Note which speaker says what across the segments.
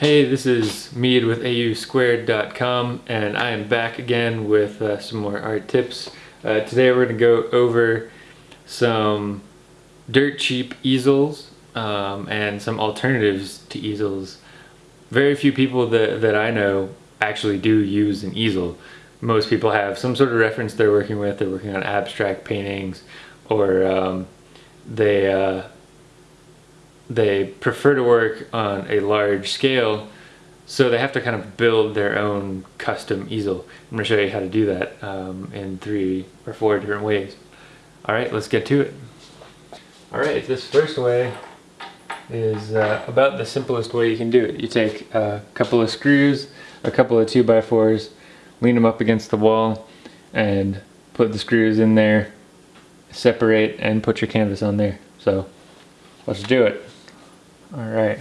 Speaker 1: Hey, this is Mead with AUSquared.com and I am back again with uh, some more art tips. Uh, today we're going to go over some dirt cheap easels um, and some alternatives to easels. Very few people that, that I know actually do use an easel. Most people have some sort of reference they're working with, they're working on abstract paintings or um, they uh, they prefer to work on a large scale so they have to kind of build their own custom easel. I'm going to show you how to do that um, in three or four different ways. Alright, let's get to it. Alright, this first way is uh, about the simplest way you can do it. You take a couple of screws, a couple of 2x4s, lean them up against the wall, and put the screws in there, separate, and put your canvas on there. So, let's do it. Alright.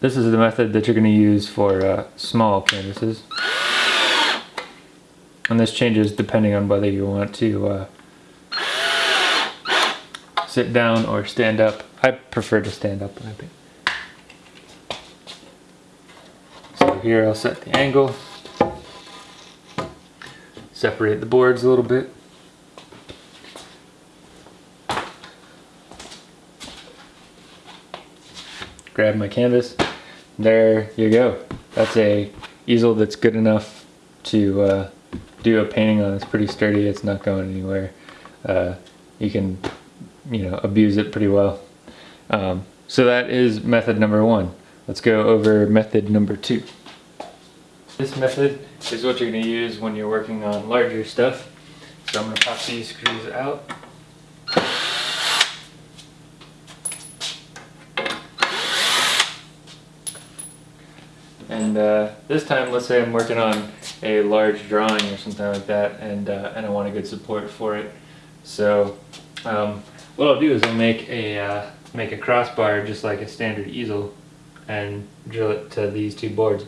Speaker 1: This is the method that you're going to use for uh, small canvases. And this changes depending on whether you want to uh, sit down or stand up. I prefer to stand up when I paint. So here I'll set the angle, separate the boards a little bit. Grab my canvas. There you go. That's a easel that's good enough to uh, do a painting on. It's pretty sturdy. It's not going anywhere. Uh, you can, you know, abuse it pretty well. Um, so that is method number one. Let's go over method number two. This method is what you're going to use when you're working on larger stuff. So I'm going to pop these screws out. And uh, this time, let's say I'm working on a large drawing or something like that, and, uh, and I want a good support for it. So um, what I'll do is I'll make a, uh, make a crossbar just like a standard easel and drill it to these two boards.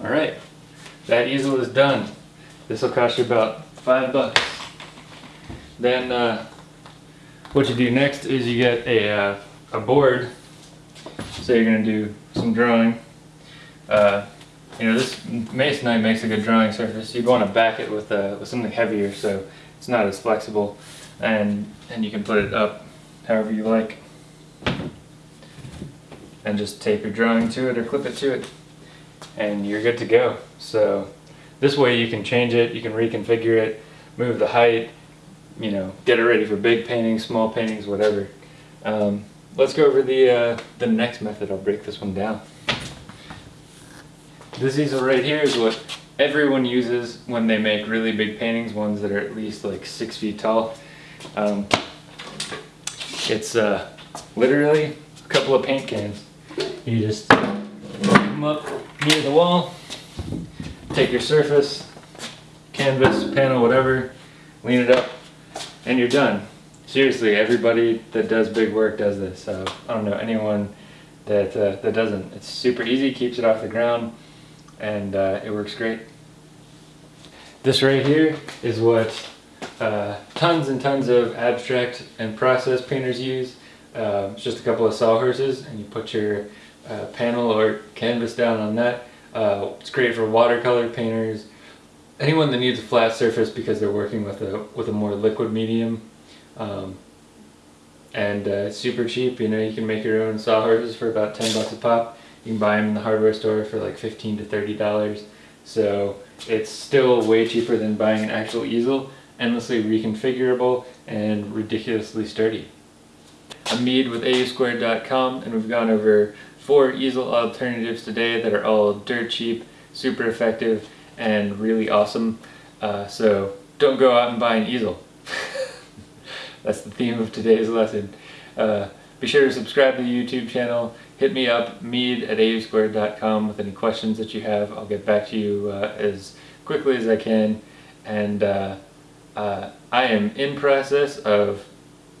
Speaker 1: Alright, that easel is done. This will cost you about five bucks. Then uh, what you do next is you get a, uh, a board. So you're going to do some drawing. Uh, you know, this masonite makes a good drawing surface. You want to back it with, uh, with something heavier so it's not as flexible and, and you can put it up however you like. And just tape your drawing to it or clip it to it and you're good to go. So this way you can change it, you can reconfigure it, move the height, you know, get it ready for big paintings, small paintings, whatever. Um, let's go over the, uh, the next method. I'll break this one down. This easel right here is what everyone uses when they make really big paintings, ones that are at least like six feet tall. Um, it's uh, literally a couple of paint cans. You just up near the wall, take your surface, canvas, panel, whatever, lean it up, and you're done. Seriously, everybody that does big work does this. Uh, I don't know anyone that, uh, that doesn't. It's super easy, keeps it off the ground, and uh, it works great. This right here is what uh, tons and tons of abstract and process painters use. Uh, it's just a couple of sawhorses, and you put your uh, panel or canvas down on that. Uh, it's great for watercolor painters, anyone that needs a flat surface because they're working with a with a more liquid medium. Um, and uh, super cheap, you know, you can make your own sawhorses for about 10 bucks a pop. You can buy them in the hardware store for like 15 to 30 dollars. So it's still way cheaper than buying an actual easel, endlessly reconfigurable, and ridiculously sturdy. Mead with AUSquared.com and we've gone over four easel alternatives today that are all dirt cheap, super effective, and really awesome. Uh, so don't go out and buy an easel. That's the theme of today's lesson. Uh, be sure to subscribe to the YouTube channel. Hit me up, mead at ausquared.com with any questions that you have. I'll get back to you uh, as quickly as I can. And uh, uh I am in process of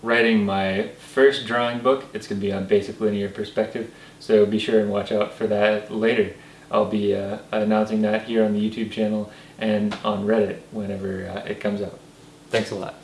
Speaker 1: writing my first drawing book. It's going to be on basic linear perspective, so be sure and watch out for that later. I'll be uh, announcing that here on the YouTube channel and on Reddit whenever uh, it comes out. Thanks a lot.